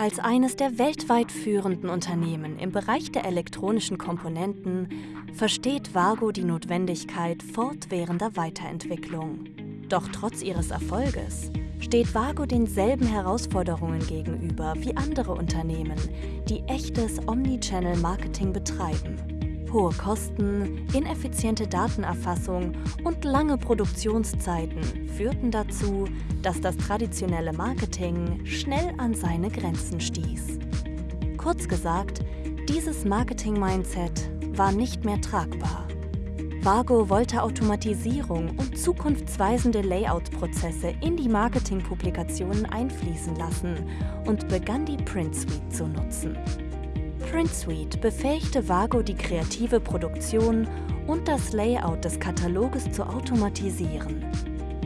Als eines der weltweit führenden Unternehmen im Bereich der elektronischen Komponenten versteht Vago die Notwendigkeit fortwährender Weiterentwicklung. Doch trotz ihres Erfolges steht Vago denselben Herausforderungen gegenüber wie andere Unternehmen, die echtes Omnichannel-Marketing betreiben. Hohe Kosten, ineffiziente Datenerfassung und lange Produktionszeiten führten dazu, dass das traditionelle Marketing schnell an seine Grenzen stieß. Kurz gesagt, dieses Marketing-Mindset war nicht mehr tragbar. Vago wollte Automatisierung und zukunftsweisende Layout-Prozesse in die Marketing-Publikationen einfließen lassen und begann die Print Suite zu nutzen. Print Suite befähigte Vago die kreative Produktion und das Layout des Kataloges zu automatisieren.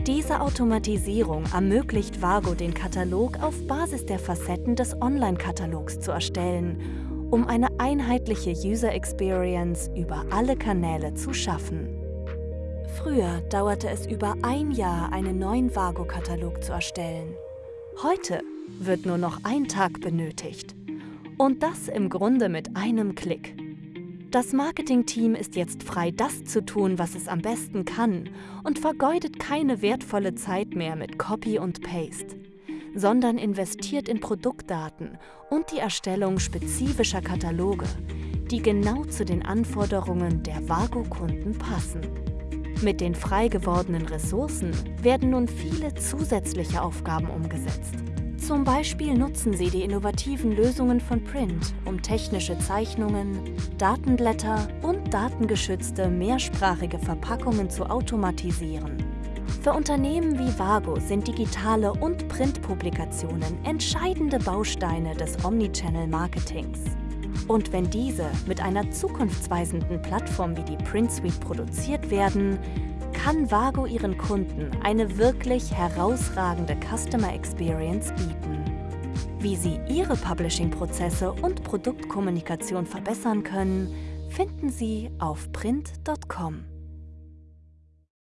Diese Automatisierung ermöglicht Vago den Katalog auf Basis der Facetten des Online-Katalogs zu erstellen, um eine einheitliche User Experience über alle Kanäle zu schaffen. Früher dauerte es über ein Jahr, einen neuen Vago-Katalog zu erstellen. Heute wird nur noch ein Tag benötigt. Und das im Grunde mit einem Klick. Das Marketingteam ist jetzt frei, das zu tun, was es am besten kann und vergeudet keine wertvolle Zeit mehr mit Copy und Paste, sondern investiert in Produktdaten und die Erstellung spezifischer Kataloge, die genau zu den Anforderungen der Vago-Kunden passen. Mit den frei gewordenen Ressourcen werden nun viele zusätzliche Aufgaben umgesetzt. Zum Beispiel nutzen sie die innovativen Lösungen von Print, um technische Zeichnungen, Datenblätter und datengeschützte mehrsprachige Verpackungen zu automatisieren. Für Unternehmen wie Vago sind digitale und Printpublikationen entscheidende Bausteine des Omnichannel-Marketings. Und wenn diese mit einer zukunftsweisenden Plattform wie die Print Suite produziert werden, kann Vago ihren Kunden eine wirklich herausragende Customer Experience bieten. Wie sie ihre Publishing-Prozesse und Produktkommunikation verbessern können, finden Sie auf print.com.